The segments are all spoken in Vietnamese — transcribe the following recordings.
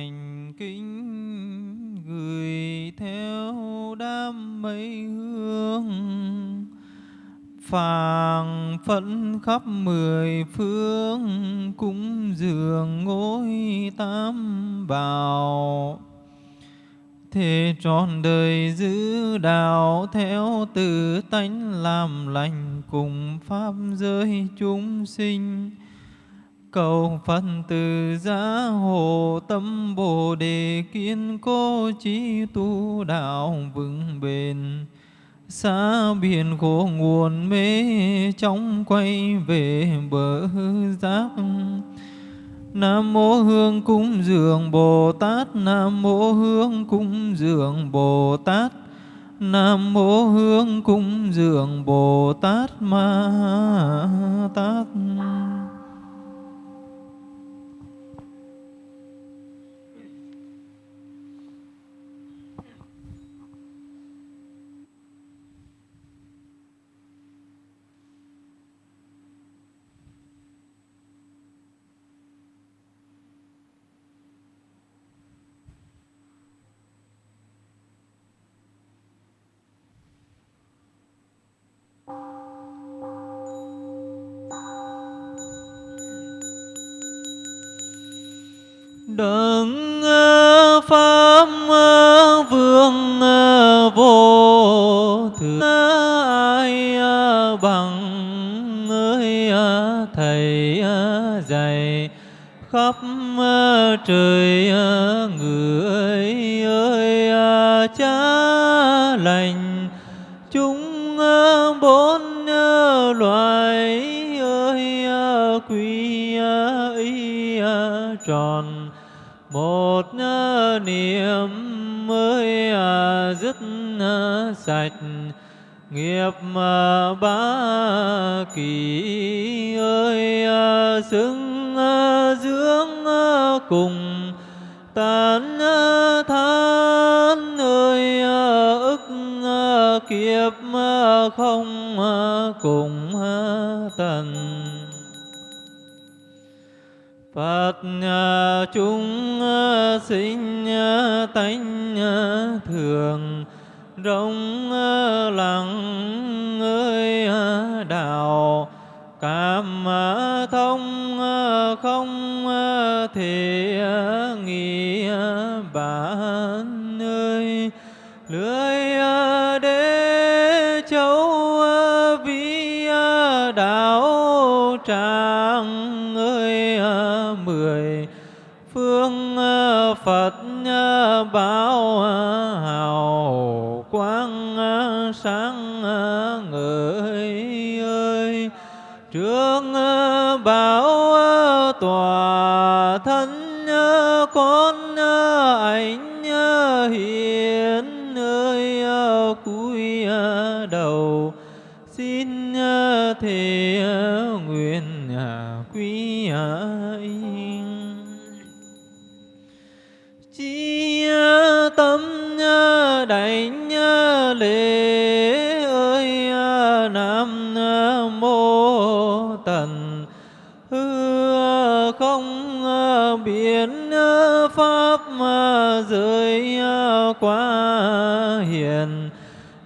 thành kính, gửi theo đám mây hương phàng phẫn khắp mười phương, cúng dường ngôi tam bảo Thế trọn đời giữ đạo theo tự tánh, làm lành cùng pháp giới chúng sinh. Cầu Phật từ giá hộ tâm Bồ đề kiên cố trí tu đạo vững bền. Xa biển khổ nguồn mê trong quay về bờ giác. Nam mô Hương cúng dường Bồ Tát, Nam mô Hương cúng dường Bồ Tát. Nam mô Hương cúng dường Bồ Tát Ma Tát. Đấng ờ, pháp ờ, vương ờ, vô thượng. Ai bằng ơi thầy dạy khắp trời người ơi cha lành. Chúng bốn loài ơi quý ý tròn niệm mới à, dứt à, sạch. Nghiệp mà ba kỳ ơi à, xứng dưỡng cùng tán than ơi ức kiếp không cùng tận. Phật à, chúng à, sinh à, tánh thường rộng lặng ơi đạo cảm thông không thể nghĩ bản ơi. Lưới đảnh lễ ơi à, nam mô tần. Hư à, không à, biến pháp giới qua hiền.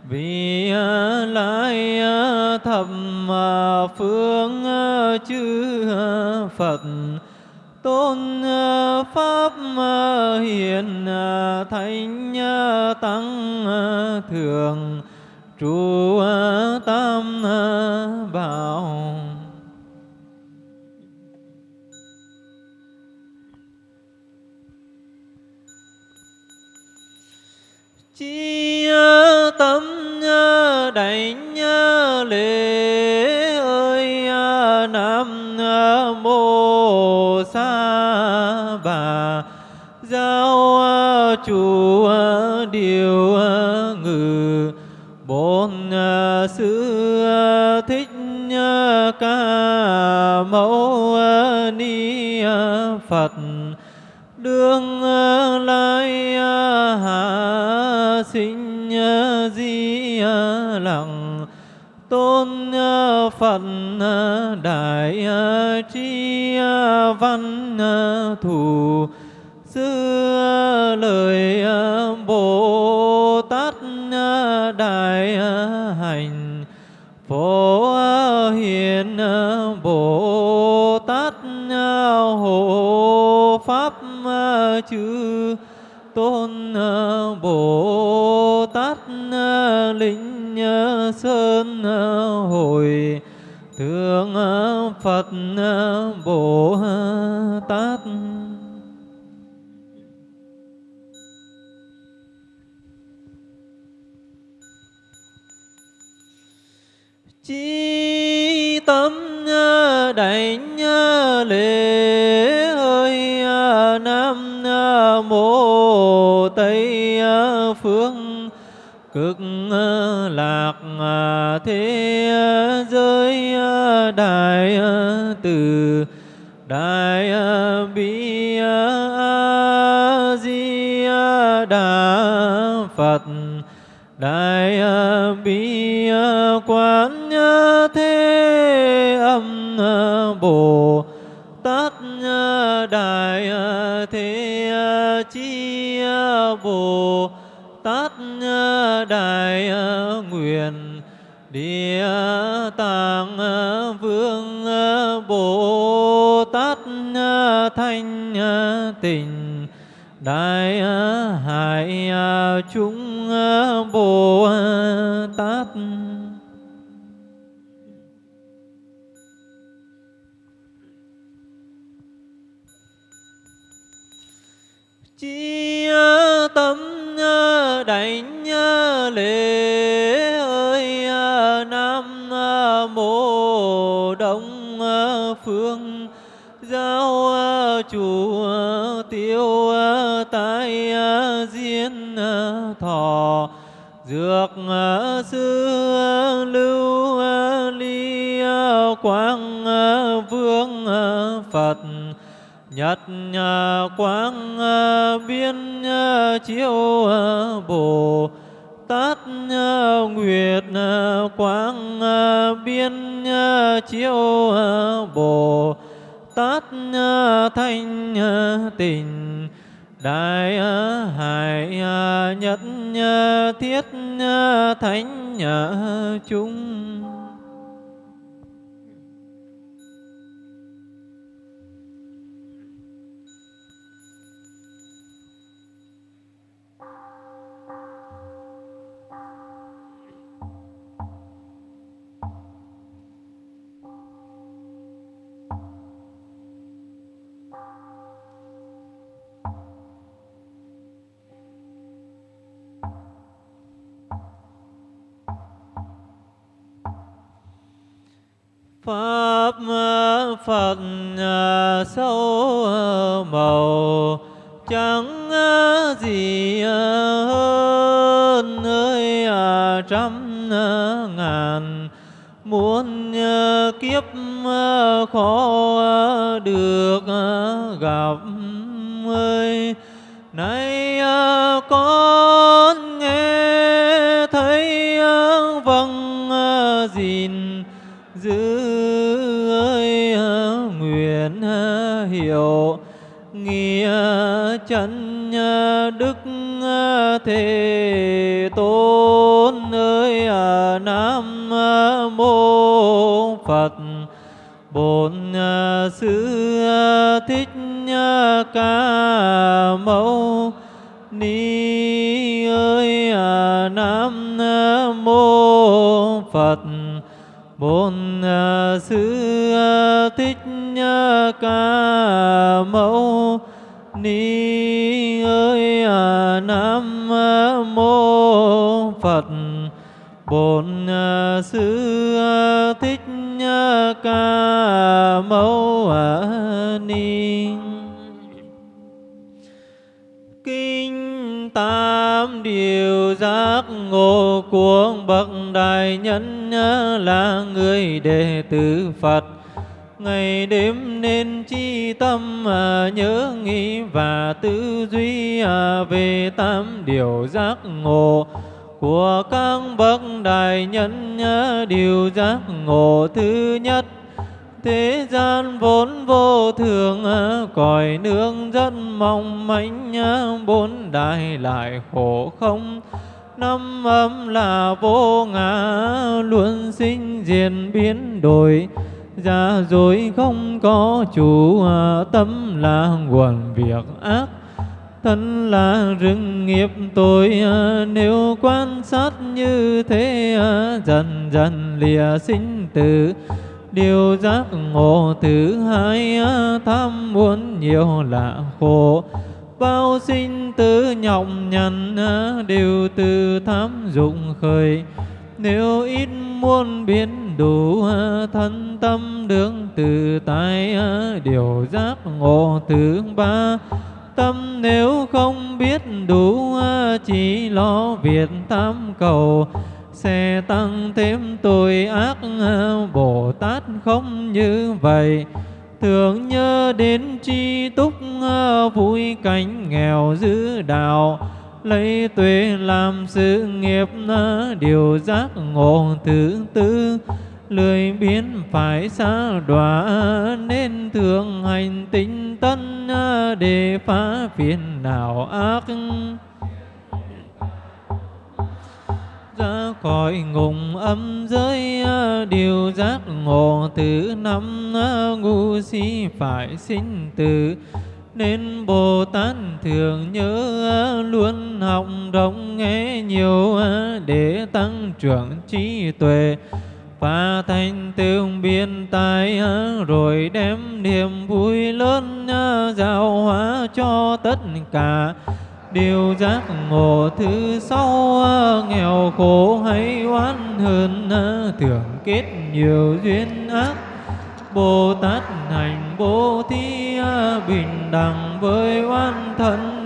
Vì lai thập phương chư phật tôn ờ, pháp ờ, hiền ờ, thánh tăng thường trụ xa và giáo à, chủ à, điều à, ngự. Bốn sư thích ca mẫu ni phật. Đương lai hạ, sinh di lặng, tôn phật ờ, đại ờ, tri ờ, văn thủ sư lời bồ tát đại hành. Phổ hiền bồ tát hộ pháp chư. Tôn bồ tát linh sơn Ờ, phật ờ, bồ ờ, tát. Chi tâm đảnh lễ ơi nam mô tây phương. Cực lạc thế giới đại từ, đại bi a di đà phật, đại bi quán thế âm bồ tát đại thế chi bồ tát đại nguyện địa tạng sanh tình. Đại hải chúng bồ tát. Chủ tiêu à, tai à, diên à, thọ. Dược sư lưu ly quang vương phật. Nhật quang biên chiếu bồ tát nguyệt quang biên chiếu bồ tát ờ, thanh ờ, tình đại ờ, hải nhất thiết thánh chúng. Pháp ờ, Phật ờ, sâu ờ, màu chẳng gì hơn nơi trăm ngàn. Muôn kiếp khó được gặp, ơi. Nay chân ờ, đức ờ, thế tôn ơi à, nam ờ, mô phật. Bổn sư thích ca mâu ni ơi à, nam mô phật. Bổn sư thích ca mâu ni ni ơi à, nam mô phật. Bổn à, sư à, thích ca mâu ni. Kinh tam điều giác ngộ của bậc đại nhân là người đệ tử phật ngày đêm nên chi tâm à, nhớ nghĩ và tư duy à, về tam điều giác ngộ của các bậc đại nhân. À, điều giác ngộ thứ nhất thế gian vốn vô thường à, cõi nương rất mong manh bốn đại lại khổ không. Năm âm là vô ngã luôn sinh diệt biến đổi. Dạ, giả dối không có chủ à, tâm là nguồn việc ác. Thân là rừng nghiệp tội à, nếu quan sát như thế à, dần dần lìa sinh tử. Điều giác ngộ thứ hai tham muốn nhiều là khổ. Bao sinh tử nhọc nhằn đều từ tham dụng khởi nếu ít muốn biến đủ à, thân tâm đương từ tại à, điều giác ngộ thứ ba. Tâm nếu không biết đủ à, chỉ lo việc tham cầu, sẽ tăng thêm tội ác Bồ Tát không như vậy. Thường nhớ đến chi túc vui cảnh nghèo giữ đạo lấy tuệ làm sự nghiệp điều giác ngộ thứ tư. Lười biến phải xa đọa, nên thường hành tinh tân để phá phiền não ác. Ra khỏi ngục âm giới, điều giác ngộ thứ năm ngu si phải sinh tử nên Bồ Tát thường nhớ luôn học rộng nghe nhiều để tăng trưởng trí tuệ. Và thành tựu biên tài rồi đem niềm vui lớn giáo hóa cho tất cả. Điều giác ngộ thứ sau nghèo khổ hay oán hơn thường kết nhiều duyên ác. Bồ Tát hành bố thí bình đẳng với oan thân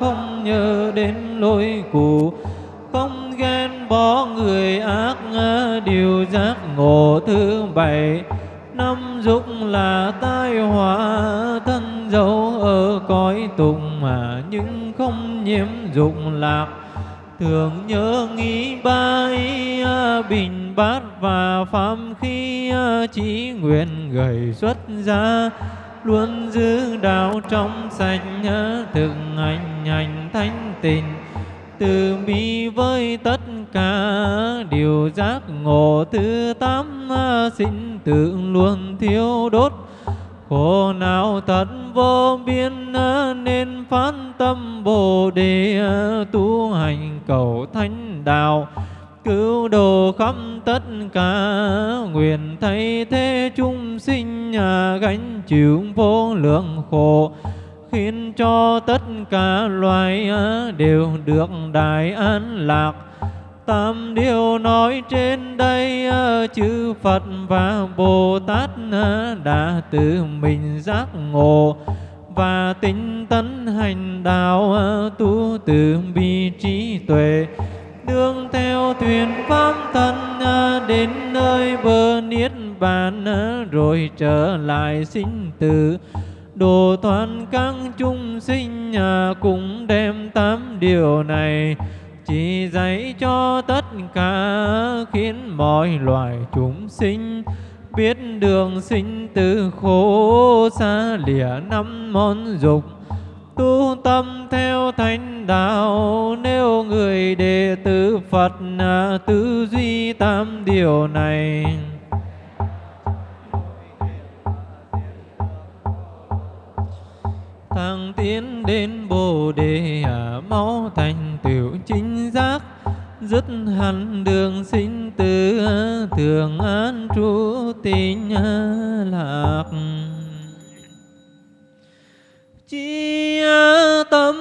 không nhớ đến lối cũ. Không ghen bỏ người ác điều giác ngộ thứ bảy. Năm dục là tai họa, thân dấu ở cõi tùng mà nhưng không nhiễm dục lạc thường nhớ nghĩ ba ý à, bình bát và pháp khi à, chỉ nguyện gầy xuất ra luôn giữ đạo trong sạch à, thực hành hành thanh tịnh. Từ bi với tất cả, điều giác ngộ thứ tám sinh tự luôn thiếu đốt khổ nào thật vô biên, nên phán tâm bồ đề, tu hành cầu thánh đạo. Cứu độ khắp tất cả, nguyện thay thế chúng sinh, gánh chịu vô lượng khổ. Khiến cho tất cả loài, đều được đại an lạc tam điều nói trên đây ờ, chư Phật và Bồ Tát ờ, đã tự mình giác ngộ và tinh tấn hành đạo ờ, tu từ bi trí tuệ. Đương theo thuyền pháp thân đến nơi bờ niết bàn rồi trở lại sinh tử. Đồ Toàn các chúng sinh cũng đem tám điều này chỉ dạy cho tất cả khiến mọi loài chúng sinh biết đường sinh từ khổ xa lìa năm món dục. Tu tâm theo thánh đạo, nếu người đệ tử Phật à, tư duy tam điều này. Thăng tiến đến bồ đề à, máu thành tựu chính giác dứt hẳn đường sinh tử thường an trú tín lạc. Chi tâm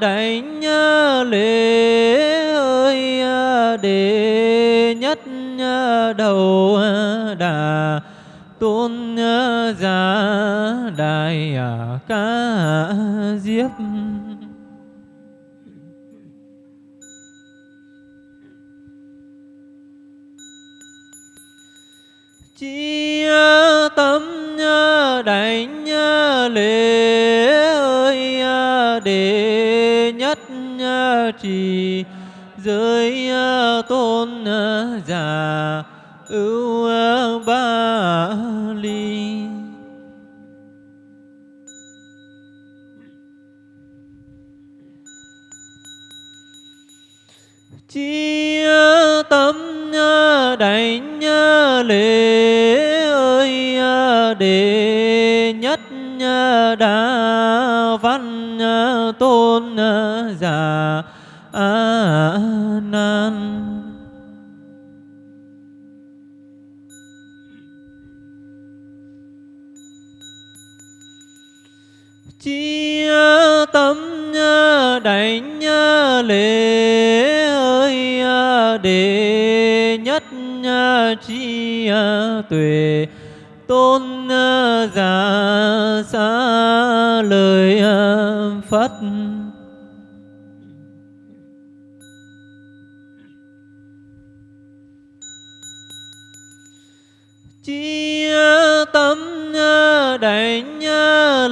đảnh lễ ơi đệ nhất đầu đà tôn giả đại ca diếp. Chi tâm đảnh lễ ơi à, đệ nhất trì giới à, tôn à, giả ưu lễ ơi đệ nhất đa văn tôn giả a nan. Chi tâm đảnh lễ ơi đệ chi à, tuệ tôn à, giả xa lời à, phật. Chi tâm đảnh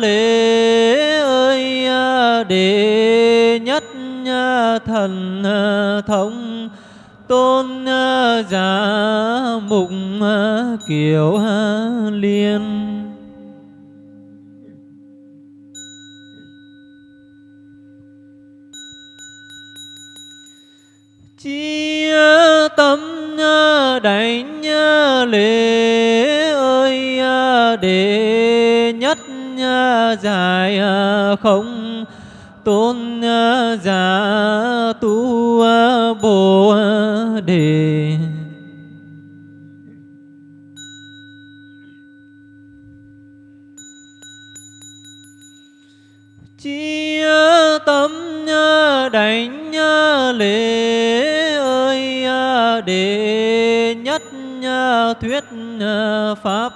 lễ ơi đệ nhất thần thống tôn giả mục kiều liên. Chi tâm đảnh lễ ơi để nhất dài không tôn à, giả tu à, bồ à, đề. Chi tâm đảnh lễ ơi đệ nhất thuyết pháp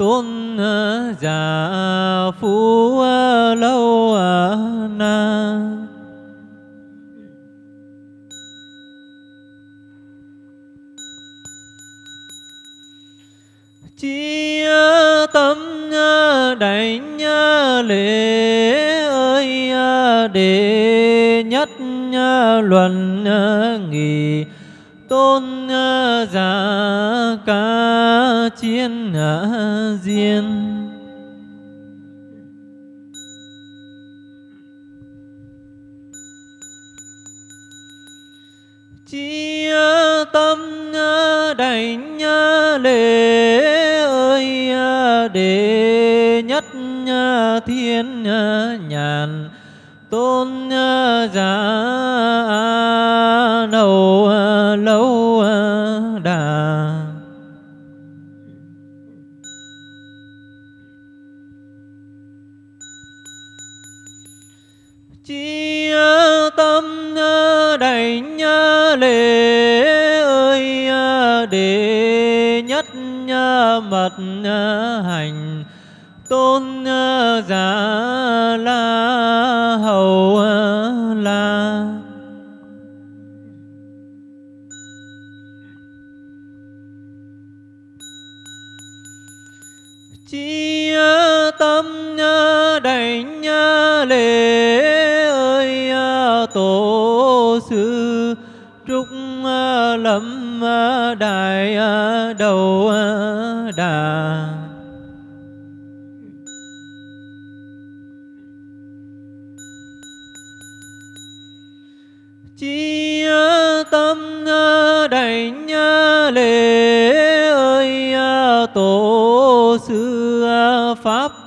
tuôn già ờ, dạ phú ờ, lâu ờ, na. Chi tâm đảnh lễ ơi để nhất luận nghỉ tôn ờ, giả ca chiến ờ, diên. Chi tâm ờ, đảnh lễ ơi đệ nhất thiên nhàn. Tôn giả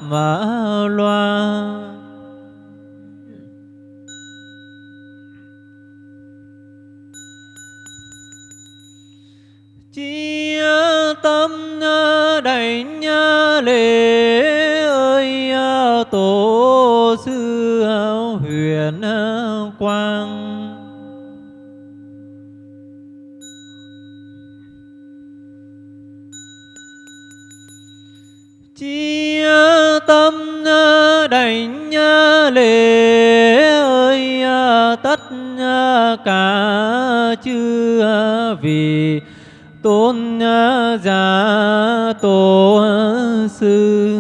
mã loa. Chi tâm đảnh lễ ơi à, tổ sư huyền quang. Tâm đảnh lễ ơi à, tất cả chư vì tôn giả tổ sư.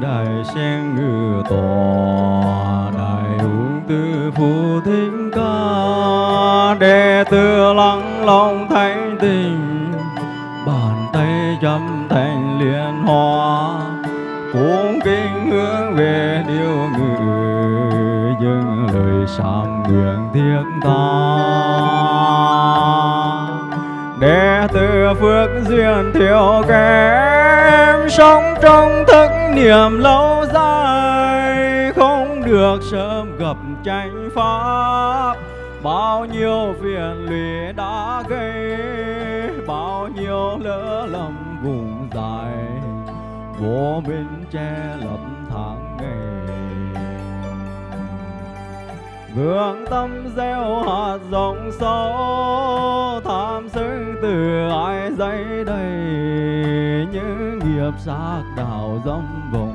Đại sen ngự tòa, đại uống tư phụ thính ca. Đệ tử lắng lòng thanh tình bàn tay chấm thành liên hoa. Cung kính hướng về điều ngự, dâng lời sám nguyện thiên ta. Đệ tử phước duyên thiếu kém, sống thức niệm lâu dài, không được sớm gặp tranh pháp. Bao nhiêu phiền lụy đã gây, bao nhiêu lỡ lầm vùng dài vô minh che lấp tháng ngày. Vương tâm gieo hạt rộng sâu, Tham sân từ ai dây đầy Những lớp xác đào dâm vọng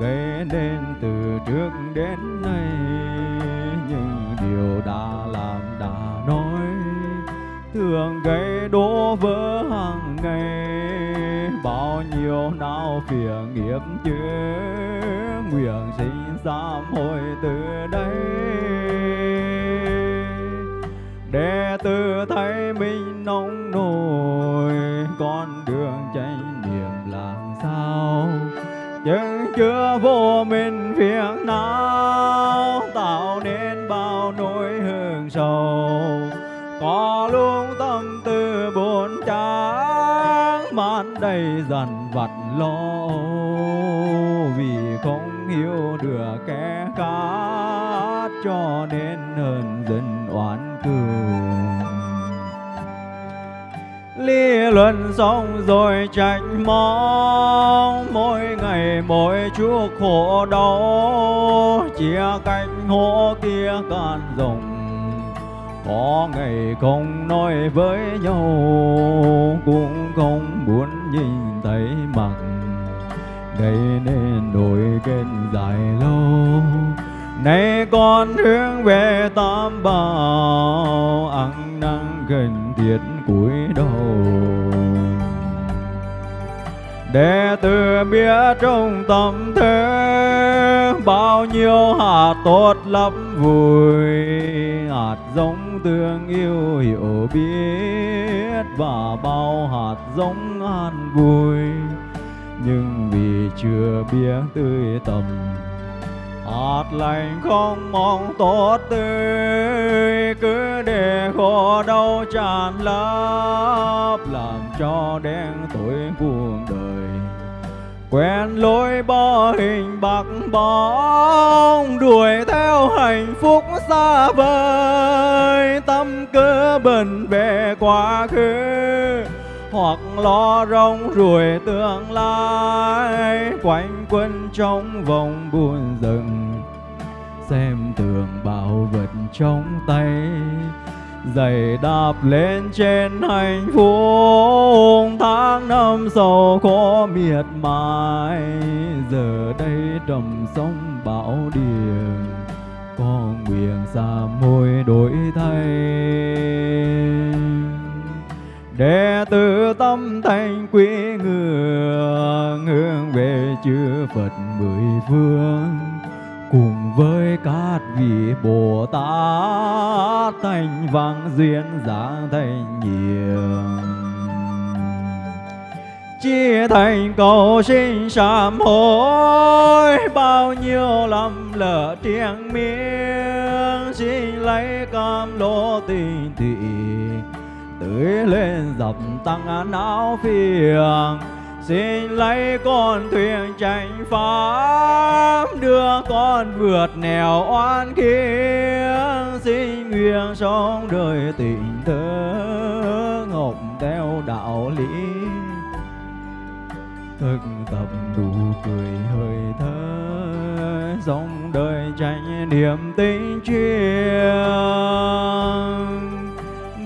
Gây nên từ trước đến nay. Những điều đã làm đã nói, Thường gây đổ vỡ hàng ngày. Bao nhiêu nao phiền nghiệp chứa nguyện xin sám hối từ đây. Để tự thấy mình nông nổi con chưa vô minh việc nào tạo nên bao nỗi hương sầu. Có luôn tâm tư buồn chán mãn đầy dần vặt lo. Vì không hiểu được kẻ khác, cho nên lý luận xong rồi trách móc. Mỗi ngày mỗi chuốc khổ đau, chia cách hố kia can rồng có ngày không nói với nhau, cũng không muốn nhìn thấy mặt. Gây nên đôi kênh dài lâu. Nay con hướng về tam bảo, ăn năn gần thiết cúi đầu đệ tử biết trong tâm thế, bao nhiêu hạt tốt lắm vui, hạt giống tương yêu hiểu biết và bao hạt giống an vui. Nhưng vì chưa biết tươi tầm hạt lành không mong tốt tươi, cứ để khổ đau tràn lấp làm cho đen tối cuộc đời. Quen lối bỏ hình bạc bóng, đuổi theo hạnh phúc xa vời. Tâm cơ bần về quá khứ hoặc lo rong ruổi tương lai, quanh quẩn trong vòng buồn rừng xem tường bảo vật trong tay, giày đạp lên trên hạnh phúc. Tháng năm sầu khó miệt mài, giờ đây trầm sông bão điềm con nguyện xa môi đổi thay đệ tử tâm thành quý ngưỡng hướng về chư Phật mười phương. Cùng với các vị Bồ Tát, thành vang duyên giảng thành nhiều. Chia thành cầu sinh sám hối, bao nhiêu lầm lỡ triền miên, xin lấy cam lô tình thị tưới lên dập tăng não phiền. Xin lấy con thuyền tránh pháp đưa con vượt nẻo oan kiếp xin nguyện sống đời tình thơ ngọc theo đạo lý. Thực tập đủ cười hơi thở sống đời tránh niềm tin chuyên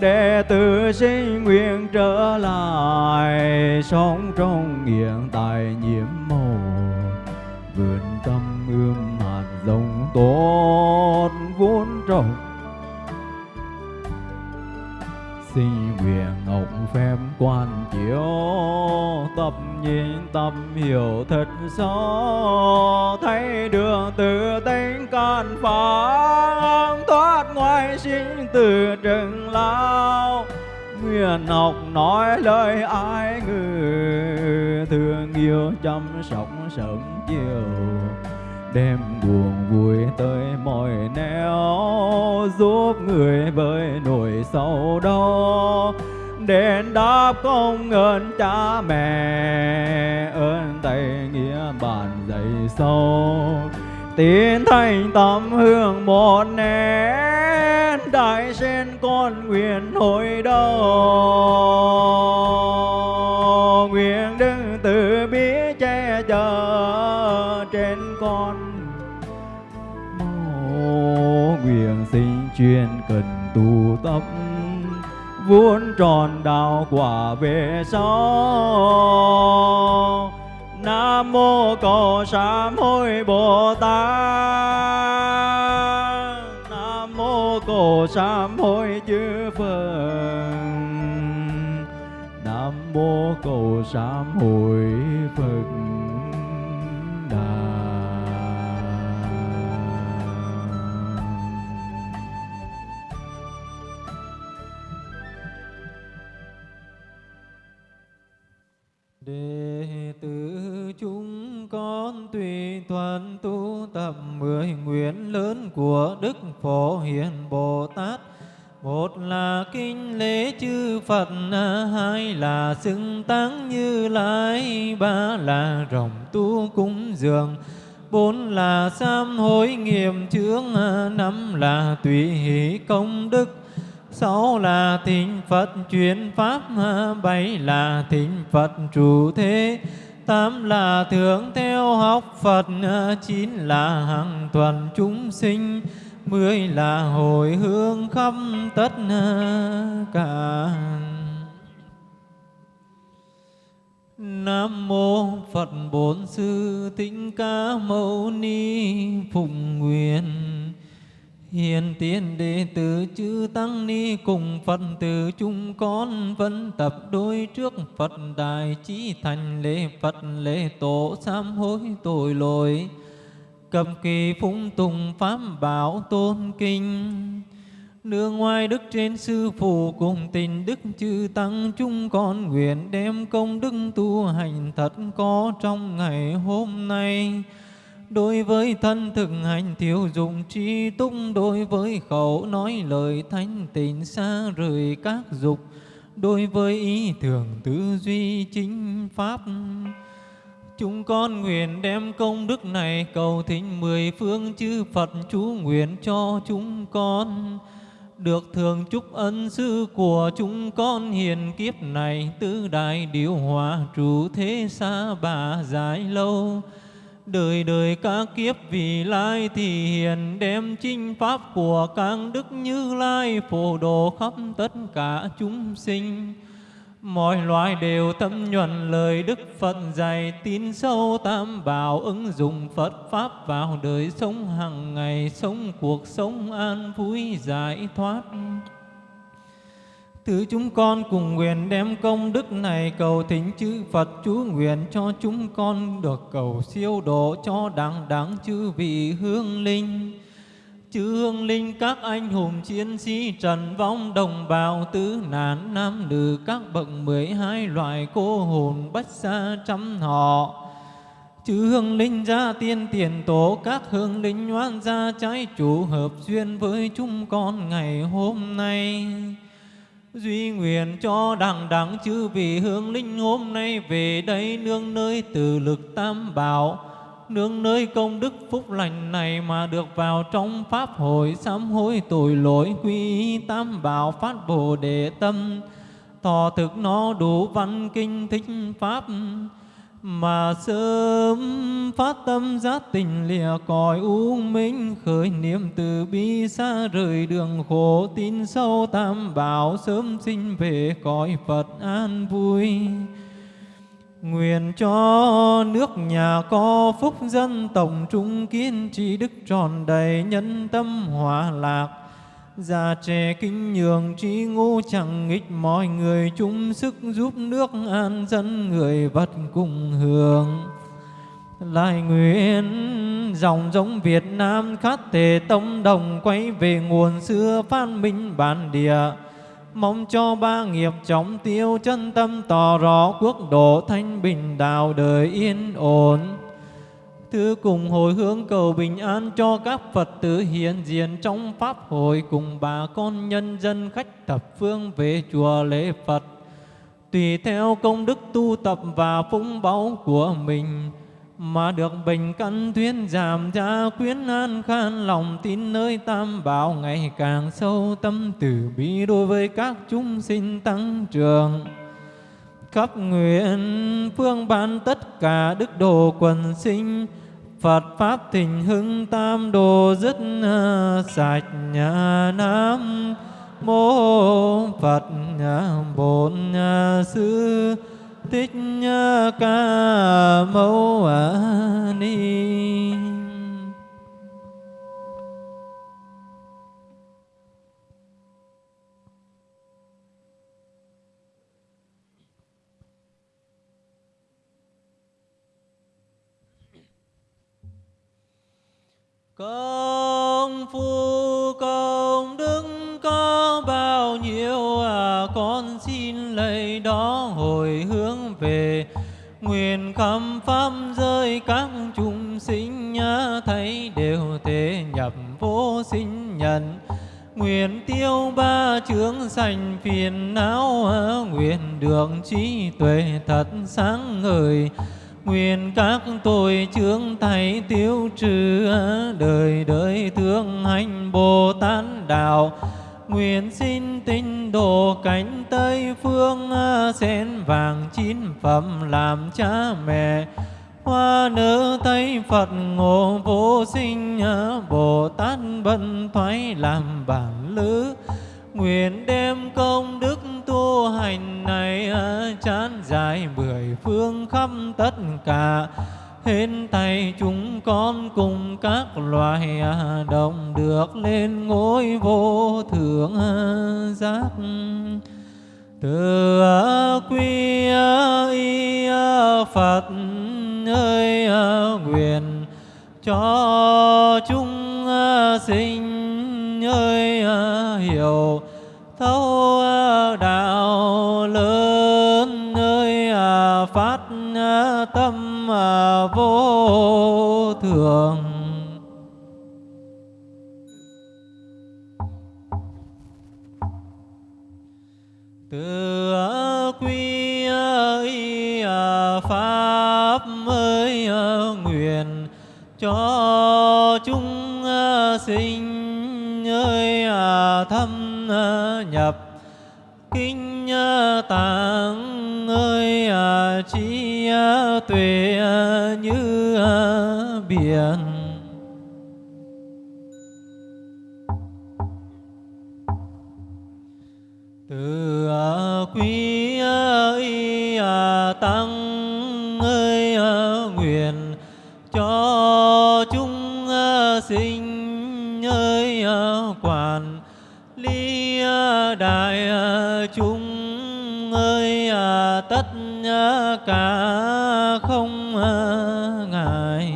đệ tử sinh nguyện trở lại, sống trong hiện tại nhiễm màu. Vườn tâm ươm hạt giống tốt vốn trồng. Sinh nguyện ngọc phép quan chiếu, tập nhìn tâm hiểu thật rõ. Thấy đường từ tính can phán thoát ngoài sinh từ trừng lao. Nguyện học nói lời ai ngừ thương yêu chăm sóc sớm chiều. Đem buồn vui tới mọi nẻo giúp người với nỗi sầu đau đền đáp công ơn cha mẹ. Ơn thầy nghĩa bản dạy sâu tiến thành tâm hương một nén. Đại trên con nguyện hồi đầu, nguyện đứng từ bi che chở trên con mô nguyện sinh chuyên cần tu tâm vốn tròn đạo quả về sau. Nam mô cầu sám hối bồ tát. Nam mô cầu sám hối chư phật. Nam mô cầu sám hối phật. Tùy thuận tu tập mười nguyện lớn của Đức Phổ Hiền Bồ Tát. Một là kinh lễ chư Phật, hai là xưng táng như lai, ba là rồng tu cúng dường, bốn là sám hối nghiệm chướng, năm là tùy hỷ công đức, sáu là thỉnh Phật chuyển pháp, bảy là thỉnh Phật trụ thế, tám là thường theo học Phật, chín là hàng tuần chúng sinh, mười là hồi hướng khắp tất cả. Nam mô Phật Bổn Sư Thích Ca Mâu Ni Phụng Nguyện Hiền tiên đệ tử chư Tăng Ni cùng Phật tử chúng con vẫn tập đối trước Phật Đại chí thành lễ Phật lễ tổ sám hối tội lỗi. Cầm kỳ phúng tùng pháp bảo tôn kinh. Nương ngoài đức trên sư phụ cùng tình đức chư tăng chúng con nguyện đem công đức tu hành thật có trong ngày hôm nay đối với thân thực hành thiếu dụng trí túc, đối với khẩu nói lời thanh tịnh xa rời các dục, đối với ý tưởng tư duy chính pháp, chúng con nguyện đem công đức này cầu thỉnh mười phương chư Phật chú nguyện cho chúng con. Được thường chúc ân sư của chúng con hiền kiếp này, tứ đại điều hòa trụ thế xa bà dài lâu đời đời các kiếp vì lai thì hiền, đem chinh pháp của các đức như lai, phổ độ khắp tất cả chúng sinh. Mọi loài đều tâm nhuận lời đức phật dạy tin sâu tam bảo, ứng dụng phật pháp vào đời sống hàng ngày, sống cuộc sống an vui, giải thoát. Thứ chúng con cùng nguyện đem công đức này cầu thỉnh chư Phật chú nguyện cho chúng con được cầu siêu độ cho đẳng đẳng chư vị hương linh. Chư hương linh, các anh hùng chiến sĩ trần vong đồng bào tứ nạn nam nữ, các bậc mười hai loại cô hồn bách xa trăm họ. Chư hương linh gia tiên tiền tổ, các hương linh oan gia trái chủ hợp duyên với chúng con ngày hôm nay. Duy nguyện cho đẳng đẳng chư vị hương linh hôm nay về đây nương nơi từ lực tam bảo, nương nơi công đức phúc lành này mà được vào trong pháp hội sám hối tội lỗi quy tam bảo phát bồ đề tâm, thọ thực nó đủ văn kinh thích pháp mà sớm phát tâm giác tình lìa cõi u minh, khởi niệm từ bi xa rời đường khổ tin sâu tam bảo, sớm sinh về cõi Phật an vui. Nguyện cho nước nhà có phúc dân, tổng trung kiên trì đức tròn đầy nhân tâm hòa lạc. Già trẻ kinh nhường trí ngu chẳng nghịch mọi người, chung sức giúp nước an dân người vật cùng hưởng. Lại nguyện dòng giống Việt Nam khát thể tông đồng, quay về nguồn xưa phan minh bản địa. Mong cho ba nghiệp chóng tiêu chân tâm tỏ rõ quốc độ thanh bình, đạo đời yên ổn Thứ cùng hồi hướng cầu bình an cho các Phật tử hiện diện trong Pháp hội cùng bà con nhân dân khách thập phương về chùa lễ Phật. Tùy theo công đức tu tập và phúng báu của mình, mà được bình căn thuyên giảm gia quyến an khan lòng tin nơi tam bảo ngày càng sâu tâm từ bi đối với các chúng sinh tăng trưởng khắp nguyện, phương ban tất cả đức đồ quần sinh. Phật Pháp thịnh hưng tam đồ dứt à, sạch nhà Nam. Mô Phật à, Bổn à, Sư. Thích Ca Mâu Ni. Công phu, công đức có bao nhiêu à con xin lấy đó hồi hướng về. Nguyện khâm pháp rơi các chúng sinh thấy đều thể nhập vô sinh nhận. Nguyện tiêu ba chướng sành phiền não à, nguyện được trí tuệ thật sáng ngời. Nguyện các tội chướng thầy tiêu trừ đời đời thương hành Bồ Tát đạo. Nguyện xin tinh độ cánh Tây phương Sen vàng chín phẩm làm cha mẹ. Hoa nở Tây Phật ngộ vô sinh Bồ Tát bận thoái làm bản lứa, Nguyện đem công đức tu hành này ờ, chán dài mười phương khắp tất cả. Hên tay chúng con cùng các loài ờ, đồng được lên ngôi vô thượng ờ, giác. Từ quy y phật ơi nguyện cho chúng sinh ơi à, hiểu thấu à, đạo lớn ơi à, phát tâm vô Ờ, nhập. Kinh ờ, tạng ơi à, chi ờ, tuệ như biển. Chúng ơi tất cả không ngại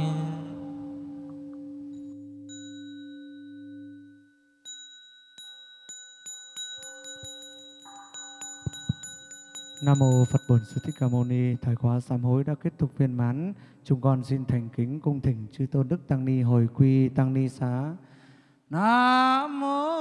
Nam mô Phật Bổn Sư Thích Ca Mâu Ni. Thời khóa sám hối đã kết thúc viên mãn. Chúng con xin thành kính cung thỉnh chư tôn đức tăng ni hồi quy tăng ni xá. Nam mô